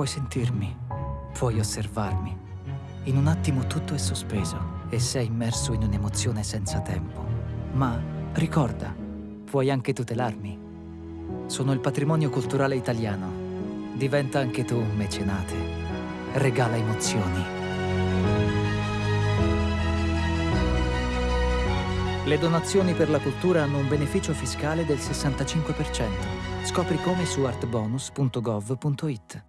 Puoi sentirmi, puoi osservarmi. In un attimo tutto è sospeso e sei immerso in un'emozione senza tempo. Ma ricorda, puoi anche tutelarmi. Sono il patrimonio culturale italiano. Diventa anche tu un mecenate. Regala emozioni. Le donazioni per la cultura hanno un beneficio fiscale del 65%. Scopri come su artbonus.gov.it.